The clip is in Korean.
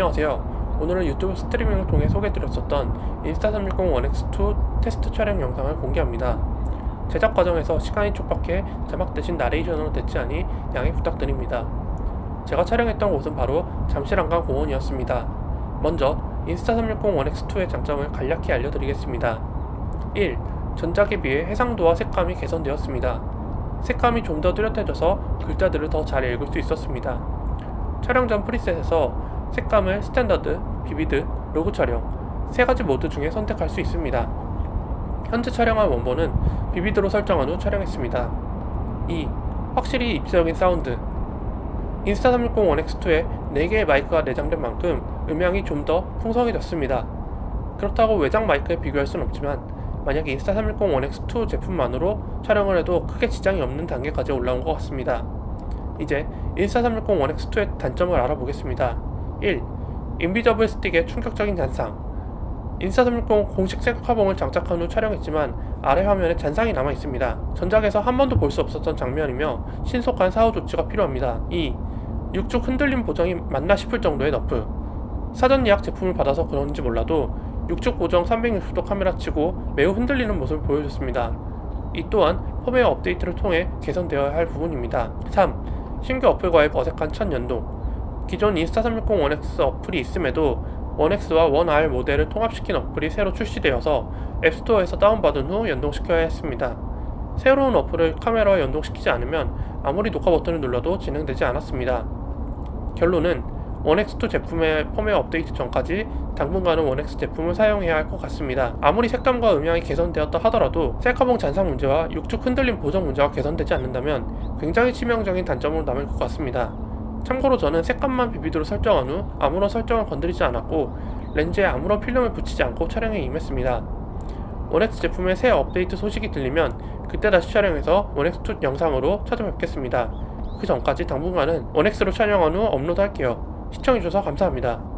안녕하세요. 오늘은 유튜브 스트리밍을 통해 소개드렸었던 인스타360 1X2 테스트 촬영 영상을 공개합니다. 제작 과정에서 시간이 촉박해 자막 대신 나레이션으로 대체하니 양해 부탁드립니다. 제가 촬영했던 곳은 바로 잠실한강 공원이었습니다. 먼저 인스타360 1X2의 장점을 간략히 알려드리겠습니다. 1. 전작에 비해 해상도와 색감이 개선되었습니다. 색감이 좀 더 뚜렷해져서 글자들을 더 잘 읽을 수 있었습니다. 촬영 전 preset에서 색감을 스탠더드, vivid, log 촬영 세 가지 모드 중에 선택할 수 있습니다. 현재 촬영한 원본은 vivid로 설정한 후 촬영했습니다. 2. 확실히 입체적인 사운드 Insta360 1X2에 4개의 마이크가 내장된 만큼 음향이 좀 더 풍성해졌습니다. 그렇다고 외장 마이크에 비교할 순 없지만 만약 Insta360 1X2 제품만으로 촬영을 해도 크게 지장이 없는 단계까지 올라온 것 같습니다. 이제 Insta360 1X2의 단점을 알아보겠습니다. 1. invisible stick의 충격적인 잔상 Insta360 공식 셀카봉을 장착한 후 촬영했지만 아래 화면에 잔상이 남아 있습니다. 전작에서 한 번도 볼 수 없었던 장면이며 신속한 사후 조치가 필요합니다. 2. 육축 흔들림 보정이 맞나 싶을 정도의 nerf 사전 예약 제품을 받아서 그런지 몰라도 육축 보정 360도 카메라 치고 매우 흔들리는 모습을 보여줬습니다. 이 또한 펌웨어 업데이트를 통해 개선되어야 할 부분입니다. 3. 신규 어플과의 어색한 첫 연동 기존 Insta360 1X 어플이 있음에도 1X와 1R 모델을 통합시킨 어플이 새로 출시되어서 앱스토어에서 다운받은 후 연동시켜야 했습니다. 새로운 어플을 카메라와 연동시키지 않으면 아무리 녹화 버튼을 눌러도 진행되지 않았습니다. 결론은 1X2 제품의 펌웨어 업데이트 전까지 당분간은 1X 제품을 사용해야 할 것 같습니다. 아무리 색감과 음향이 개선되었다 하더라도 셀카봉 잔상 문제와 육축 흔들림 보정 문제가 개선되지 않는다면 굉장히 치명적인 단점으로 남을 것 같습니다. 참고로 저는 색감만 비비드로 설정한 후 아무런 설정을 건드리지 않았고 렌즈에 아무런 필름을 붙이지 않고 촬영에 임했습니다. 1X 제품의 새 업데이트 소식이 들리면 그때 다시 촬영해서 1X2 영상으로 찾아뵙겠습니다. 그 전까지 당분간은 1X로 촬영한 후 업로드 할게요. 시청해주셔서 감사합니다.